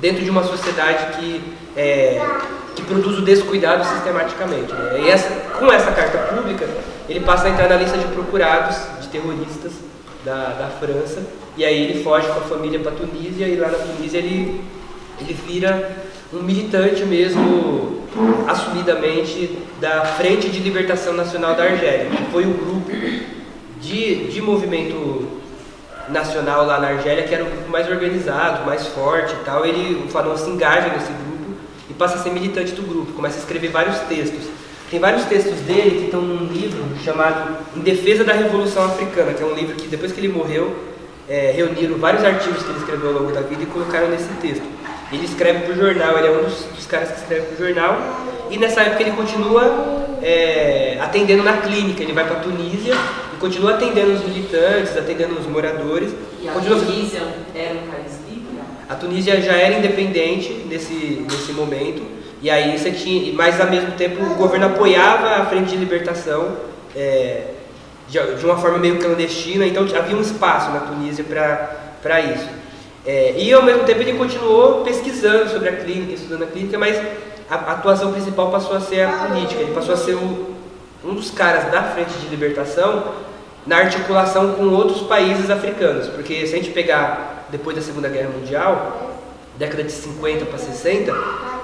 dentro de uma sociedade que, é, que produz o descuidado sistematicamente. Né? E essa, com essa carta pública, ele passa a entrar na lista de procurados de terroristas da, da França, e aí ele foge com a família para a Tunísia, e lá na Tunísia ele, ele vira um militante mesmo, assumidamente, da Frente de Libertação Nacional da Argélia, que foi o grupo de, de movimento nacional lá na Argélia, que era o grupo mais organizado, mais forte e tal. Ele, o Fanon se engaja nesse grupo e passa a ser militante do grupo, começa a escrever vários textos. Tem vários textos dele que estão num livro chamado Em Defesa da Revolução Africana, que é um livro que depois que ele morreu, é, reuniram vários artigos que ele escreveu ao longo da vida e colocaram nesse texto. Ele escreve para o jornal, ele é um dos, dos caras que escreve para o jornal, e nessa época ele continua é, atendendo na clínica, ele vai para a Tunísia e continua atendendo os militantes, atendendo os moradores. E a continua... Tunísia era um país livre? A Tunísia já era independente nesse, nesse momento, e aí você tinha, mas ao mesmo tempo o governo apoiava a frente de libertação é, de, de, uma forma meio clandestina, então havia um espaço na Tunísia para isso. É, e ao mesmo tempo ele continuou pesquisando sobre a clínica, estudando a clínica, mas a, a atuação principal passou a ser a política, ele passou a ser o, um dos caras da frente de libertação na articulação com outros países africanos, porque se a gente pegar depois da Segunda Guerra Mundial, década de 50 para 60,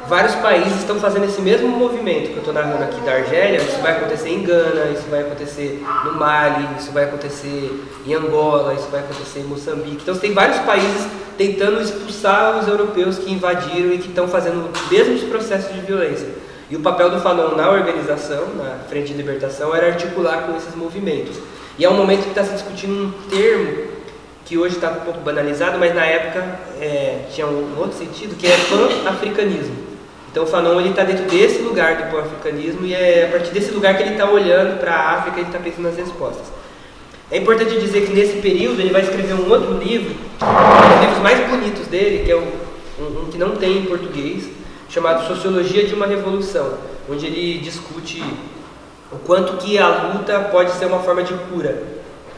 vários países estão fazendo esse mesmo movimento que eu estou narrando aqui da Argélia. Isso vai acontecer em Gana, isso vai acontecer no Mali, isso vai acontecer em Angola, isso vai acontecer em Moçambique. Então, tem vários países tentando expulsar os europeus que invadiram e que estão fazendo os mesmos processos de violência. E o papel do Fanon na organização, na Frente de Libertação, era articular com esses movimentos. E é um momento que está se discutindo um termo que hoje está um pouco banalizado, mas na época é, tinha um outro sentido, que é pan-africanismo. Então o Fanon está dentro desse lugar do pan-africanismo e é a partir desse lugar que ele está olhando para a África e está pensando nas respostas. É importante dizer que nesse período ele vai escrever um outro livro, um dos livros mais bonitos dele, que é um, um, um que não tem em português, chamado Sociologia de uma Revolução, onde ele discute o quanto que a luta pode ser uma forma de cura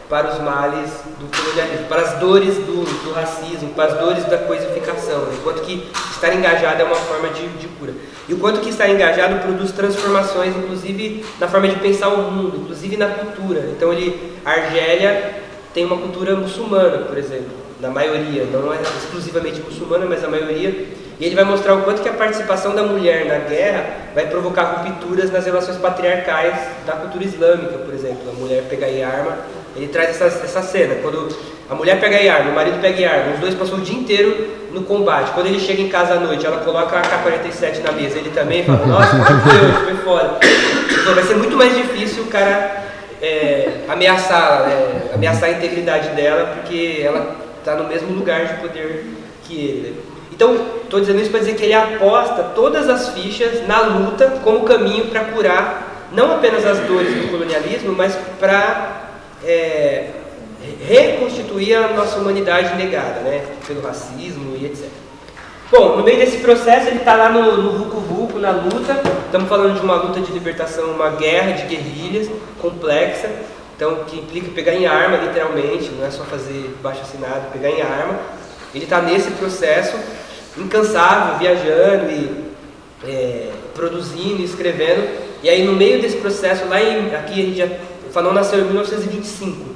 para os males do colonialismo, para as dores do, do racismo, para as dores da coisificação, né? enquanto que estar engajado é uma forma de, de, cura. E o quanto que estar engajado produz transformações, inclusive na forma de pensar o mundo, inclusive na cultura. Então ele, a Argélia tem uma cultura muçulmana, por exemplo, na maioria, não é exclusivamente muçulmana, mas a maioria. E ele vai mostrar o quanto que a participação da mulher na guerra vai provocar rupturas nas relações patriarcais da cultura islâmica, por exemplo. A mulher pegar em arma ele traz essa, essa cena, quando a mulher pega a arma, o marido pega a arma, os dois passam o dia inteiro no combate. Quando ele chega em casa à noite, ela coloca a K-47 na mesa, ele também fala, nossa, como foi foi foda. Então, vai ser muito mais difícil o cara é, ameaçar, é, ameaçar a integridade dela, porque ela está no mesmo lugar de poder que ele. Então, estou dizendo isso para dizer que ele aposta todas as fichas na luta como caminho para curar não apenas as dores do colonialismo, mas para é, reconstituir a nossa humanidade negada, né? Pelo racismo e etc. Bom, no meio desse processo ele está lá no, no Vucu Vucu, na luta. Estamos falando de uma luta de libertação, uma guerra de guerrilhas complexa, então que implica pegar em arma, literalmente, não é só fazer baixo assinado, pegar em arma. Ele está nesse processo, incansável, viajando e é, produzindo, escrevendo. E aí no meio desse processo, lá em, aqui a gente já Fanon nasceu em 1925.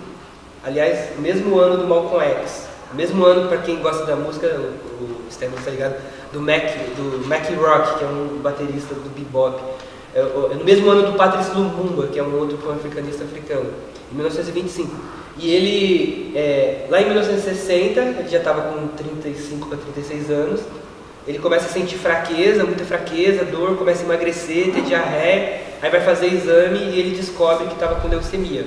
Aliás, o mesmo ano do Malcolm X. O mesmo ano, para quem gosta da música, o, o está ligado, do Mac, do Mac Rock, que é um baterista do bebop. É, é no mesmo ano do Patrice Lumumba, que é um outro pan-africanista africano, em 1925. E ele, é, lá em 1960, ele já estava com 35 para 36 anos, ele começa a sentir fraqueza, muita fraqueza, dor, começa a emagrecer, ter diarreia, aí vai fazer exame e ele descobre que estava com leucemia.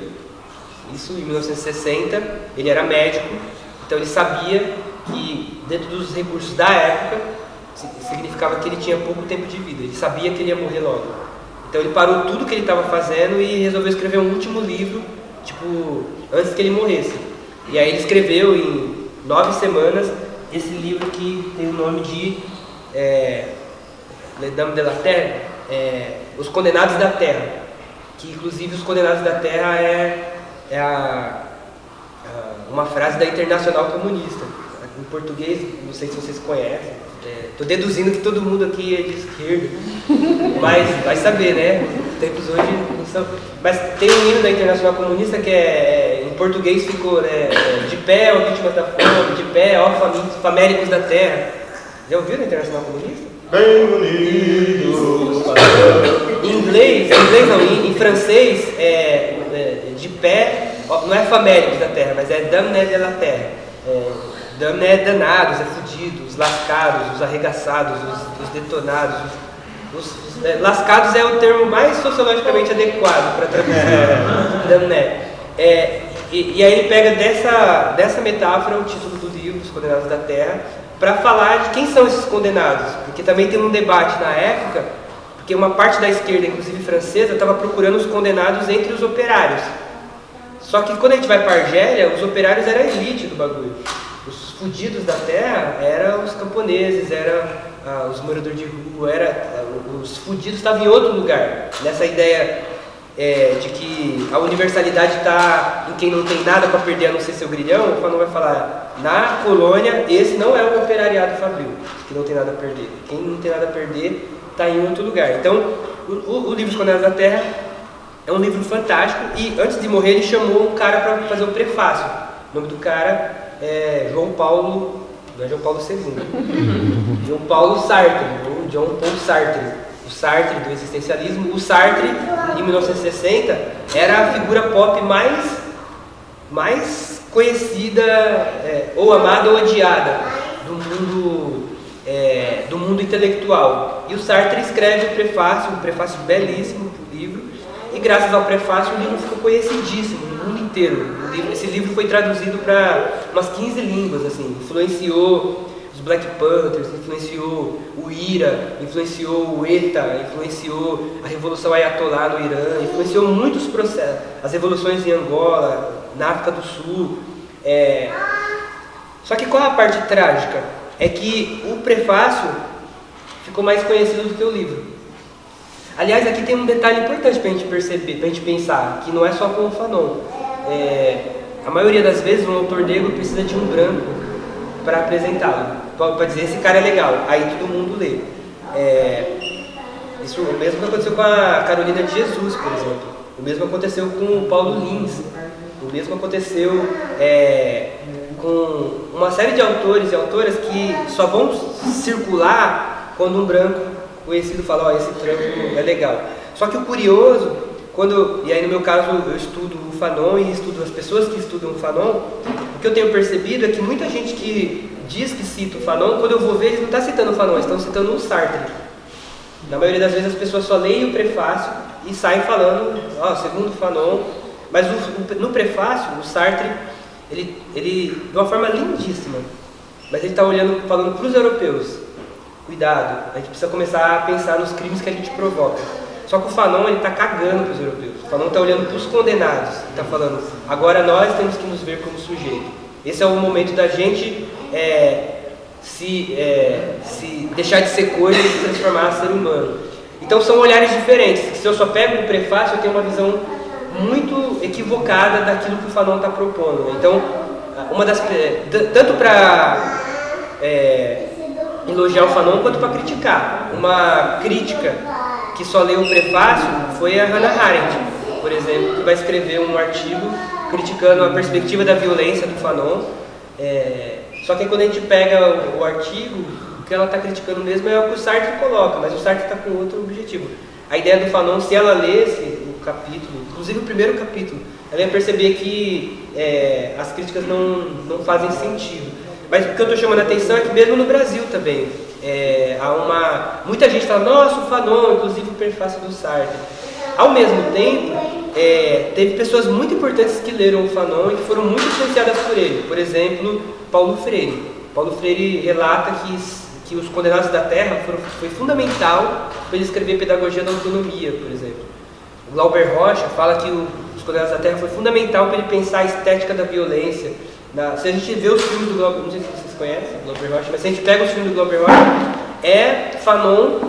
Isso em 1960, ele era médico, então ele sabia que dentro dos recursos da época significava que ele tinha pouco tempo de vida, ele sabia que ele ia morrer logo. Então ele parou tudo que ele estava fazendo e resolveu escrever um último livro, tipo, antes que ele morresse. E aí ele escreveu em nove semanas esse livro que tem o nome de é, Le Dame de la Terre, é, Os Condenados da Terra, que inclusive os Condenados da Terra é, é a, a, uma frase da Internacional Comunista, em português, não sei se vocês conhecem. Estou deduzindo que todo mundo aqui é de esquerda, mas vai saber, né? Os tempos hoje não são. Mas tem um hino da Internacional Comunista que é, em português ficou né, de pé, ó vítimas da fome, de pé, ó famintos, famélicos da terra. Já ouviu na Internacional Comunista? Bem unidos. Em inglês, em inglês não, em, em francês, é, é, de pé, ó, não é famélicos da terra, mas é damné de la terra. É, damné é danados, é fudidos, os lascados, os arregaçados, os, os detonados. Os, os- é, lascados é o termo mais sociologicamente adequado para traduzir damné. É, e, e aí ele pega dessa, dessa metáfora o título do livro, Os Condenados da Terra, para falar de quem são esses condenados. Porque também tem um debate na época, porque uma parte da esquerda, inclusive francesa, estava procurando os condenados entre os operários. Só que quando a gente vai para Argélia, os operários eram a elite do bagulho. Os fudidos da terra eram os camponeses, eram ah, os moradores de rua, era, ah, os fudidos estavam em outro lugar. Nessa ideia é, de que a universalidade está em quem não tem nada para perder a não ser seu grilhão, o Fanon vai falar, na colônia, esse não é o operariado fabril, que não tem nada a perder. Quem não tem nada a perder está em outro lugar. Então, o, o, livro Os Condenados da Terra é um livro fantástico e antes de morrer ele chamou um cara para fazer o prefácio. O nome do cara é João Paulo, não é João Paulo II. João Paulo Sartre, ou John Paul Sartre. O Sartre do existencialismo. O Sartre, em 1960, era a figura pop mais, mais conhecida, é, ou amada ou odiada do mundo, é, do mundo intelectual. E o Sartre escreve o prefácio, um prefácio belíssimo para o livro, e graças ao prefácio o livro ficou conhecidíssimo no mundo inteiro. Livro- esse livro foi traduzido para umas 15 línguas, assim, influenciou os Black Panthers, influenciou o IRA, influenciou o ETA, influenciou a Revolução Ayatollah no Irã, influenciou muitos processos, as revoluções em Angola, na África do Sul. é. Só que qual a parte trágica? É que o prefácio ficou mais conhecido do que o livro. Aliás, aqui tem um detalhe importante para a gente perceber, para a gente pensar, que não é só com o Fanon. É, a maioria das vezes um autor negro precisa de um branco para apresentá-lo, para dizer esse cara é legal, aí todo mundo lê. É, isso o mesmo aconteceu com a Carolina de Jesus, por exemplo. O mesmo aconteceu com o Paulo Lins. O mesmo aconteceu é, com uma série de autores e autoras que só vão circular quando um branco conhecido fala, ó, esse trampo é legal. Só que o curioso, quando, e aí no meu caso eu estudo o Fanon e estudo as pessoas que estudam o Fanon, o que eu tenho percebido é que muita gente que diz que cita o Fanon, quando eu vou ver, eles não estão citando o Fanon, eles estão citando o Sartre. Na maioria das vezes as pessoas só leem o prefácio e saem falando, ó, segundo o Fanon, mas o- o- no prefácio, o Sartre, ele, ele, de uma forma lindíssima, mas ele está olhando, falando para os europeus, cuidado, a gente precisa começar a pensar nos crimes que a gente provoca. Só que o Fanon, ele está cagando para os europeus. O Fanon está olhando para os condenados, está falando, agora nós temos que nos ver como sujeito. Esse é o momento da gente é, se, é, se deixar de ser coisa e se transformar em ser humano. Então são olhares diferentes. Se eu só pego o prefácio, eu tenho uma visão muito equivocada daquilo que o Fanon está propondo. né? Então, uma das é, tanto para elogiar o Fanon quanto para criticar. Uma crítica que só leu o prefácio foi a Hannah Arendt, por exemplo, que vai escrever um artigo criticando a perspectiva da violência do Fanon. É, só que quando a gente pega o, o artigo, o que ela está criticando mesmo é o que o Sartre coloca, mas o Sartre está com outro objetivo. A ideia do Fanon, se ela lesse o capítulo, inclusive o primeiro capítulo, ela ia perceber que é, as críticas não, não fazem sentido. Mas o que eu estou chamando a atenção é que mesmo no Brasil também, é, há uma... Muita gente fala, nossa, o Fanon, inclusive o prefácio do Sartre. Ao mesmo tempo, é, teve pessoas muito importantes que leram o Fanon e que foram muito influenciadas por ele. Por exemplo, Paulo Freire. Paulo Freire relata que, que os Condenados da Terra foram, foi fundamental para ele escrever Pedagogia da Autonomia, por exemplo. O Glauber Rocha fala que o, os Condenados da Terra foi fundamental para ele pensar a estética da violência. Na- se a gente vê os filmes do Glauber, não sei se vocês conhecem Glauber Rocha, mas se a gente pega os filmes do Glauber Rocha, é Fanon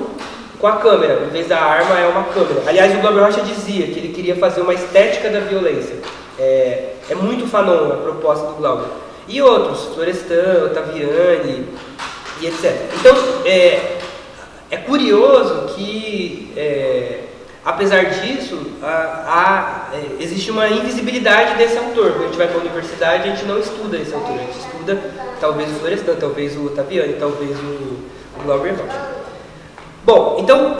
com a câmera, em vez da arma é uma câmera. Aliás, o Glauber Rocha dizia que ele queria fazer uma estética da violência. É, é muito Fanon a proposta do Glauber. E outros, Florestan, Ottaviani e etc. Então, é, é curioso que, é, apesar disso, há, há, é, existe uma invisibilidade desse autor. Quando a gente vai para a universidade, a gente não estuda esse autor, a gente estuda talvez o Florestan, talvez o Ottaviani, talvez o, o Glauber Rocha. Bom, então